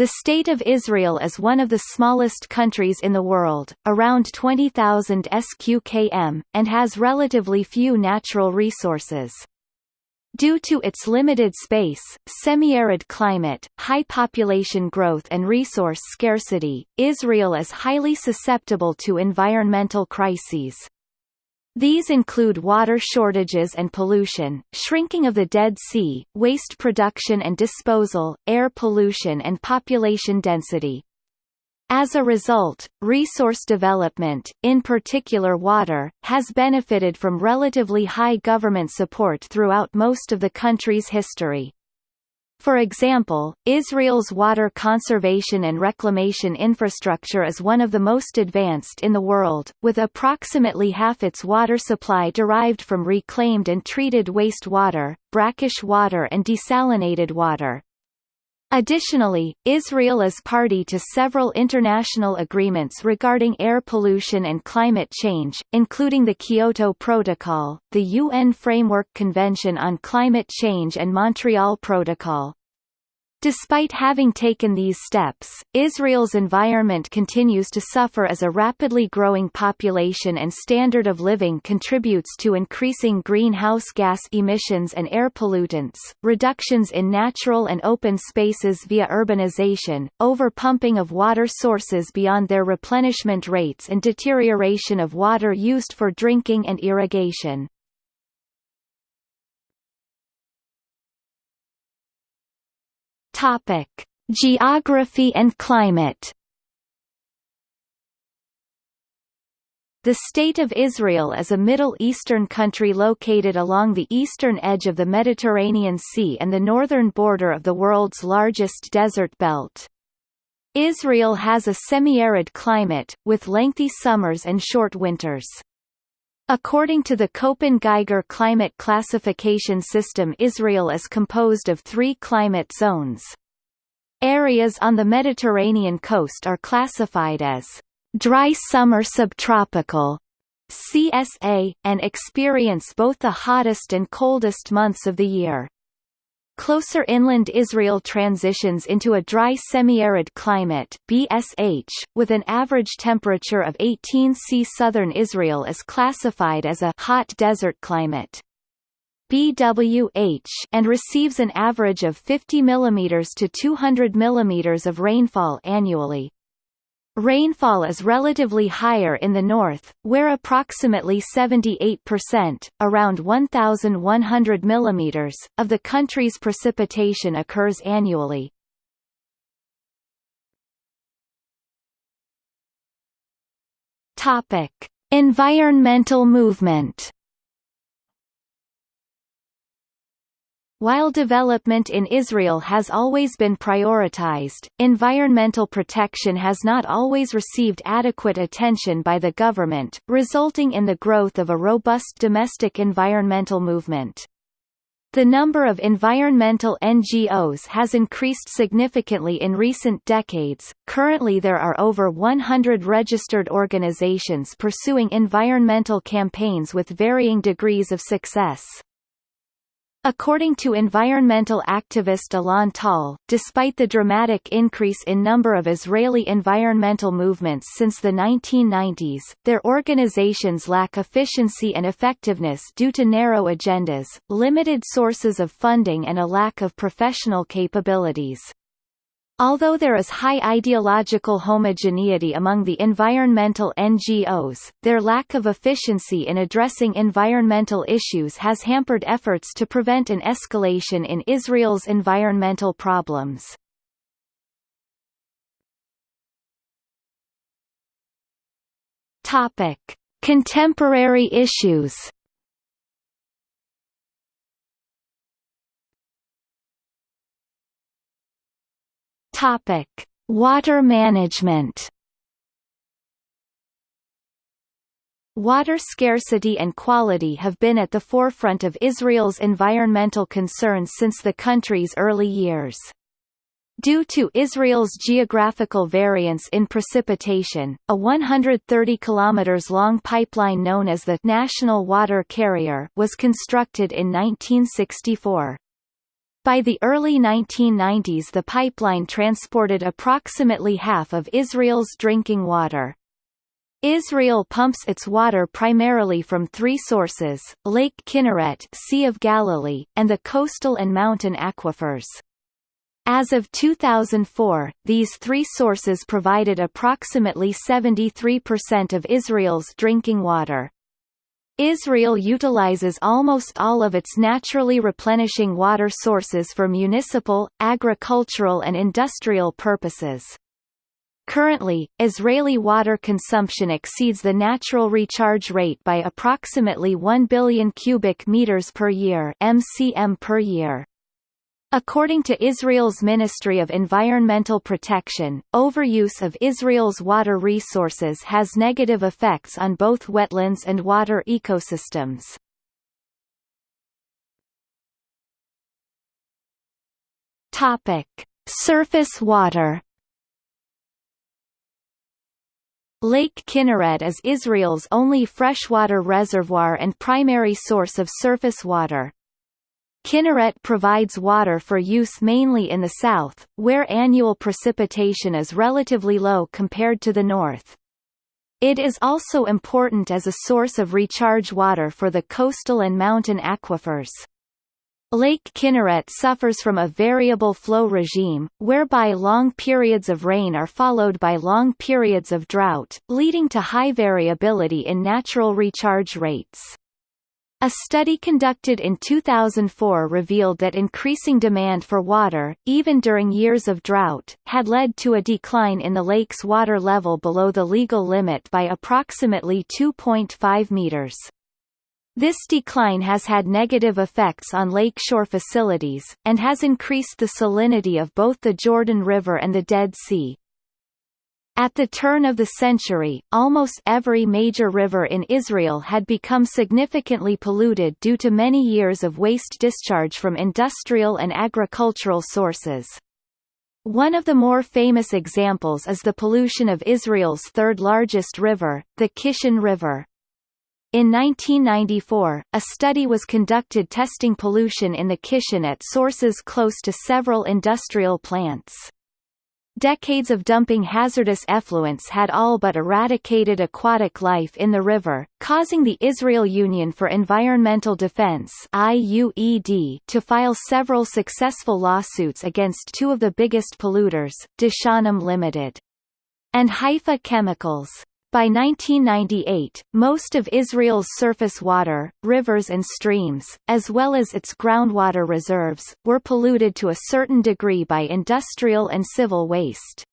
The State of Israel is one of the smallest countries in the world, around 20,000 sqkm, and has relatively few natural resources. Due to its limited space, semi-arid climate, high population growth and resource scarcity, Israel is highly susceptible to environmental crises. These include water shortages and pollution, shrinking of the Dead Sea, waste production and disposal, air pollution and population density. As a result, resource development, in particular water, has benefited from relatively high government support throughout most of the country's history. For example, Israel's water conservation and reclamation infrastructure is one of the most advanced in the world, with approximately half its water supply derived from reclaimed and treated wastewater, brackish water and desalinated water. Additionally, Israel is party to several international agreements regarding air pollution and climate change, including the Kyoto Protocol, the UN Framework Convention on Climate Change and Montreal Protocol. Despite having taken these steps, Israel's environment continues to suffer as a rapidly growing population and standard of living contributes to increasing greenhouse gas emissions and air pollutants, reductions in natural and open spaces via urbanization, overpumping of water sources beyond their replenishment rates and deterioration of water used for drinking and irrigation. Topic: Geography and climate. The State of Israel is a Middle Eastern country located along the eastern edge of the Mediterranean Sea and the northern border of the world's largest desert belt. Israel has a semi-arid climate, with lengthy summers and short winters. According to the Köppen-Geiger climate classification system Israel is composed of three climate zones. Areas on the Mediterranean coast are classified as dry summer subtropical CSA, and experience both the hottest and coldest months of the year. Closer inland Israel transitions into a dry semi-arid climate BSH, with an average temperature of 18 C. Southern Israel is classified as a hot desert climate. BWH and receives an average of 50 mm to 200 mm of rainfall annually. Rainfall is relatively higher in the north, where approximately 78% around 1,100 mm, of the country's precipitation occurs annually. Topic. Environmental movement While development in Israel has always been prioritized, environmental protection has not always received adequate attention by the government, resulting in the growth of a robust domestic environmental movement. The number of environmental NGOs has increased significantly in recent decades. Currently, there are over 100 registered organizations pursuing environmental campaigns with varying degrees of success. According to environmental activist Alon Tal, despite the dramatic increase in number of Israeli environmental movements since the 1990s, their organizations lack efficiency and effectiveness due to narrow agendas, limited sources of funding and a lack of professional capabilities. Although there is high ideological homogeneity among the environmental NGOs, their lack of efficiency in addressing environmental issues has hampered efforts to prevent an escalation in Israel's environmental problems. Topic: Contemporary issues. Topic: Water management. Water scarcity and quality have been at the forefront of Israel's environmental concerns since the country's early years. Due to Israel's geographical variance in precipitation, a 130 km long pipeline known as the National Water Carrier was constructed in 1964. By the early 1990s the pipeline transported approximately half of Israel's drinking water. Israel pumps its water primarily from three sources, Lake Kinneret Sea of Galilee, and the coastal and mountain aquifers. As of 2004, these three sources provided approximately 73% of Israel's drinking water. Israel utilizes almost all of its naturally replenishing water sources for municipal, agricultural and industrial purposes. Currently, Israeli water consumption exceeds the natural recharge rate by approximately 1 billion cubic meters per year (mcm per year). According to Israel's Ministry of Environmental Protection, overuse of Israel's water resources has negative effects on both wetlands and water ecosystems. Topic: Surface water. Lake Kinneret is Israel's only freshwater reservoir and primary source of surface water. Kinneret provides water for use mainly in the south, where annual precipitation is relatively low compared to the north. It is also important as a source of recharge water for the coastal and mountain aquifers. Lake Kinneret suffers from a variable flow regime, whereby long periods of rain are followed by long periods of drought, leading to high variability in natural recharge rates. A study conducted in 2004 revealed that increasing demand for water, even during years of drought, had led to a decline in the lake's water level below the legal limit by approximately 2.5 meters. This decline has had negative effects on lakeshore facilities, and has increased the salinity of both the Jordan River and the Dead Sea. At the turn of the century, almost every major river in Israel had become significantly polluted due to many years of waste discharge from industrial and agricultural sources. One of the more famous examples is the pollution of Israel's third largest river, the Kishon River. In 1994, a study was conducted testing pollution in the Kishon at sources close to several industrial plants. Decades of dumping hazardous effluents had all but eradicated aquatic life in the river, causing the Israel Union for Environmental Defense IUED to file several successful lawsuits against two of the biggest polluters, Deshanim Limited and Haifa Chemicals. By 1998, most of Israel's surface water, rivers and streams, as well as its groundwater reserves, were polluted to a certain degree by industrial and civil waste.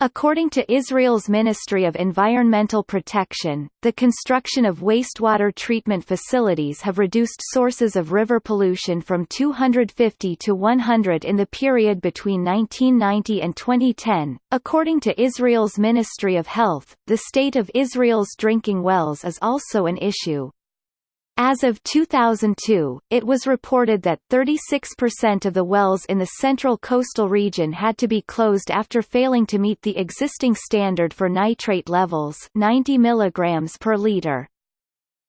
According to Israel's Ministry of Environmental Protection, the construction of wastewater treatment facilities have reduced sources of river pollution from 250 to 100 in the period between 1990 and 2010. According to Israel's Ministry of Health, the state of Israel's drinking wells is also an issue. As of 2002, it was reported that 36% of the wells in the central coastal region had to be closed after failing to meet the existing standard for nitrate levels 90 mg per liter.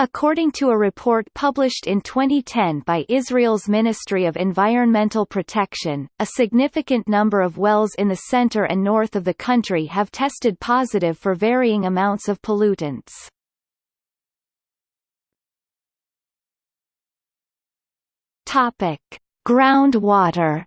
According to a report published in 2010 by Israel's Ministry of Environmental Protection, a significant number of wells in the center and north of the country have tested positive for varying amounts of pollutants. Topic: Groundwater.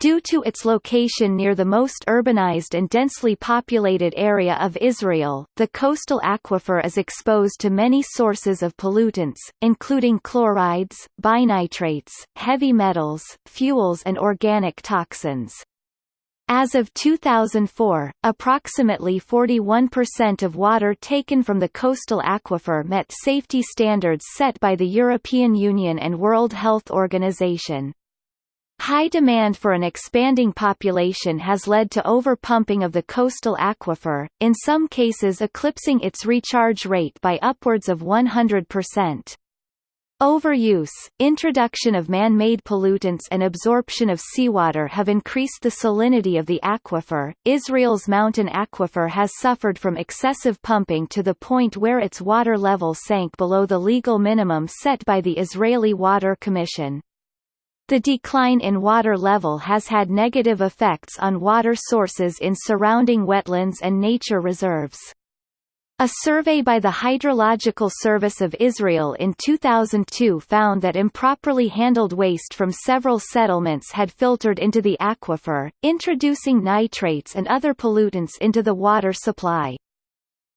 Due to its location near the most urbanized and densely populated area of Israel, the coastal aquifer is exposed to many sources of pollutants, including chlorides, binitrates, heavy metals, fuels and organic toxins. As of 2004, approximately 41% of water taken from the coastal aquifer met safety standards set by the European Union and World Health Organization. High demand for an expanding population has led to overpumping of the coastal aquifer, in some cases eclipsing its recharge rate by upwards of 100%. Overuse, introduction of man-made pollutants and absorption of seawater have increased the salinity of the aquifer. Israel's mountain aquifer has suffered from excessive pumping to the point where its water level sank below the legal minimum set by the Israeli Water Commission. The decline in water level has had negative effects on water sources in surrounding wetlands and nature reserves. A survey by the Hydrological Service of Israel in 2002 found that improperly handled waste from several settlements had filtered into the aquifer, introducing nitrates and other pollutants into the water supply.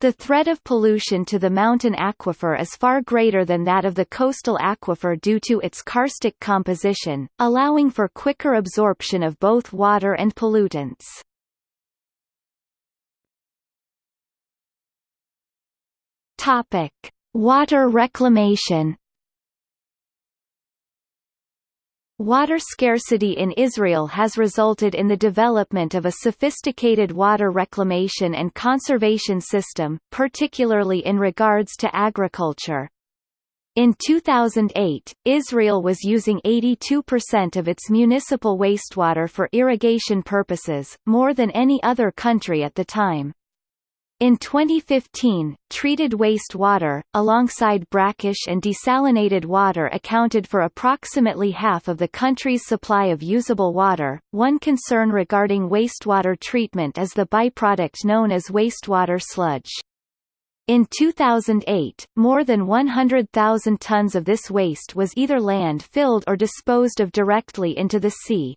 The threat of pollution to the mountain aquifer is far greater than that of the coastal aquifer due to its karstic composition, allowing for quicker absorption of both water and pollutants. Topic: Water reclamation. Water scarcity in Israel has resulted in the development of a sophisticated water reclamation and conservation system, particularly in regards to agriculture. In 2008, Israel was using 82% of its municipal wastewater for irrigation purposes, more than any other country at the time. In 2015, treated wastewater, alongside brackish and desalinated water accounted for approximately half of the country's supply of usable water. One concern regarding wastewater treatment is the byproduct known as wastewater sludge. In 2008, more than 100,000 tons of this waste was either land-filled or disposed of directly into the sea,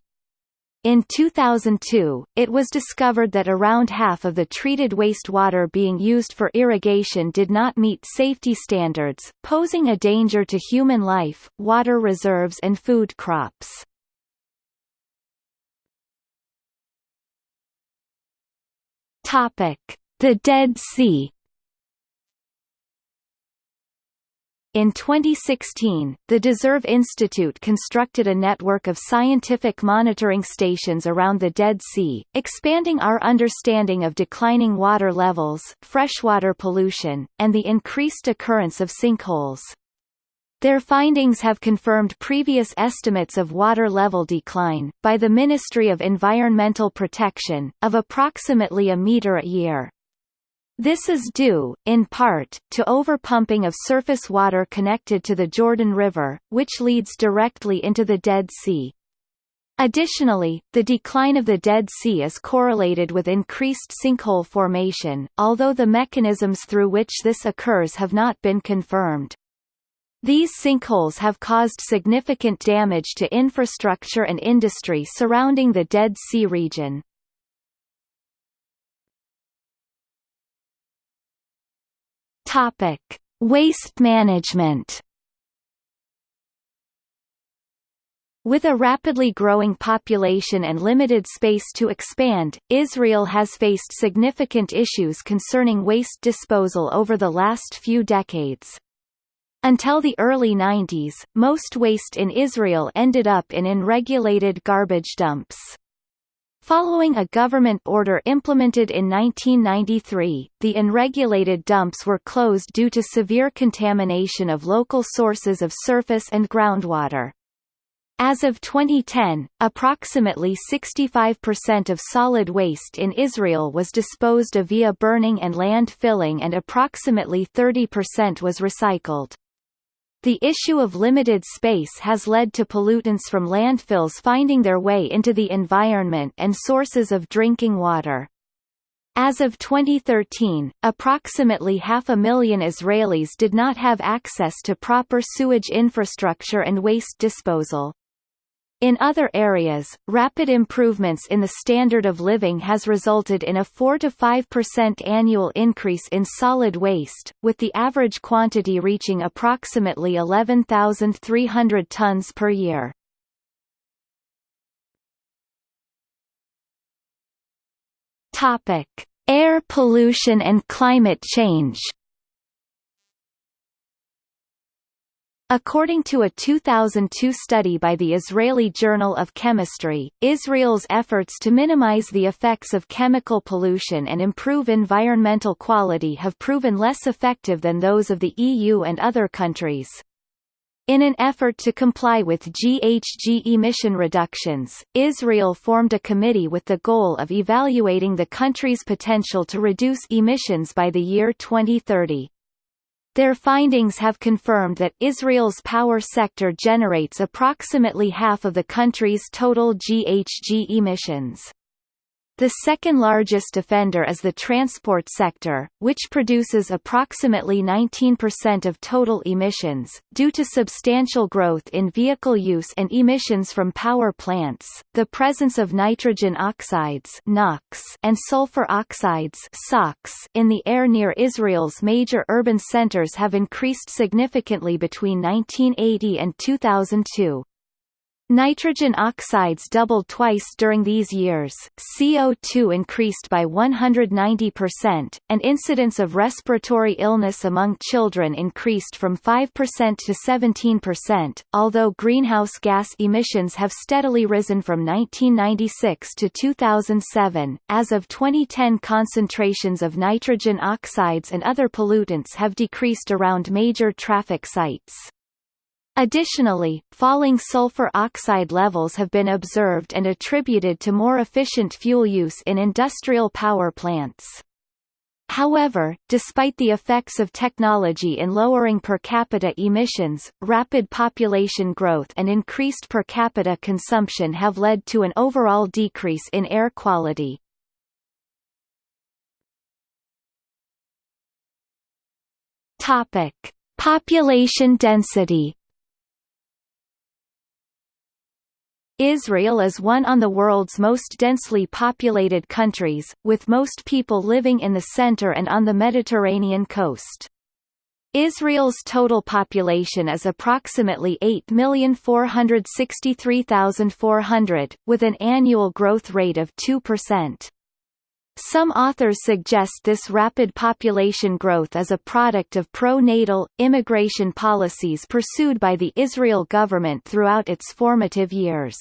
in 2002, it was discovered that around half of the treated wastewater being used for irrigation did not meet safety standards, posing a danger to human life, water reserves and food crops. The Dead Sea In 2016, the Deserve Institute constructed a network of scientific monitoring stations around the Dead Sea, expanding our understanding of declining water levels, freshwater pollution, and the increased occurrence of sinkholes. Their findings have confirmed previous estimates of water level decline, by the Ministry of Environmental Protection, of approximately a metre a year. This is due, in part, to overpumping of surface water connected to the Jordan River, which leads directly into the Dead Sea. Additionally, the decline of the Dead Sea is correlated with increased sinkhole formation, although the mechanisms through which this occurs have not been confirmed. These sinkholes have caused significant damage to infrastructure and industry surrounding the Dead Sea region. Topic: Waste management. With a rapidly growing population and limited space to expand, Israel has faced significant issues concerning waste disposal over the last few decades. Until the early 90s, most waste in Israel ended up in unregulated garbage dumps. Following a government order implemented in 1993, the unregulated dumps were closed due to severe contamination of local sources of surface and groundwater. As of 2010, approximately 65% of solid waste in Israel was disposed of via burning and land filling and approximately 30% was recycled. The issue of limited space has led to pollutants from landfills finding their way into the environment and sources of drinking water. As of 2013, approximately half a million Israelis did not have access to proper sewage infrastructure and waste disposal. In other areas, rapid improvements in the standard of living has resulted in a 4–5% annual increase in solid waste, with the average quantity reaching approximately 11,300 tons per year. Air pollution and climate change According to a 2002 study by the Israeli Journal of Chemistry, Israel's efforts to minimize the effects of chemical pollution and improve environmental quality have proven less effective than those of the EU and other countries. In an effort to comply with GHG emission reductions, Israel formed a committee with the goal of evaluating the country's potential to reduce emissions by the year 2030. Their findings have confirmed that Israel's power sector generates approximately half of the country's total GHG emissions. The second largest offender is the transport sector, which produces approximately 19% of total emissions, due to substantial growth in vehicle use and emissions from power plants. The presence of nitrogen oxides (NOx) and sulfur oxides (SOx) in the air near Israel's major urban centers have increased significantly between 1980 and 2002. Nitrogen oxides doubled twice during these years, CO2 increased by 190%, and incidence of respiratory illness among children increased from 5% to 17%, although greenhouse gas emissions have steadily risen from 1996 to 2007. As of 2010 concentrations of nitrogen oxides and other pollutants have decreased around major traffic sites. Additionally, falling sulfur oxide levels have been observed and attributed to more efficient fuel use in industrial power plants. However, despite the effects of technology in lowering per capita emissions, rapid population growth and increased per capita consumption have led to an overall decrease in air quality. Population density Israel is one on the world's most densely populated countries, with most people living in the center and on the Mediterranean coast. Israel's total population is approximately 8,463,400, with an annual growth rate of 2%. Some authors suggest this rapid population growth is a product of pro-natal, immigration policies pursued by the Israel government throughout its formative years.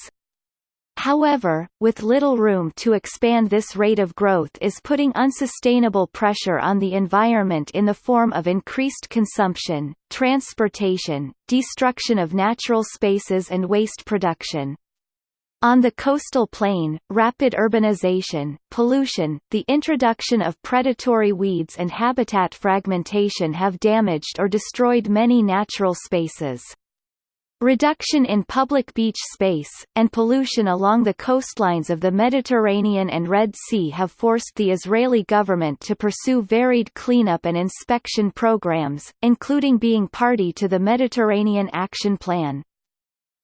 However, with little room to expand this rate of growth is putting unsustainable pressure on the environment in the form of increased consumption, transportation, destruction of natural spaces and waste production. On the coastal plain, rapid urbanization, pollution, the introduction of predatory weeds and habitat fragmentation have damaged or destroyed many natural spaces. Reduction in public beach space, and pollution along the coastlines of the Mediterranean and Red Sea have forced the Israeli government to pursue varied cleanup and inspection programs, including being party to the Mediterranean Action Plan.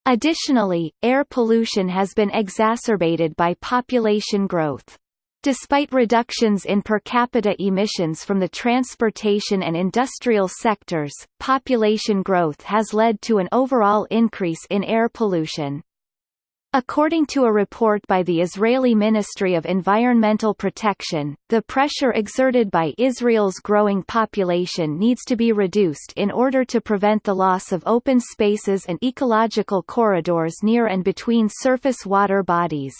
Additionally, air pollution has been exacerbated by population growth. Despite reductions in per capita emissions from the transportation and industrial sectors, population growth has led to an overall increase in air pollution. According to a report by the Israeli Ministry of Environmental Protection, the pressure exerted by Israel's growing population needs to be reduced in order to prevent the loss of open spaces and ecological corridors near and between surface water bodies.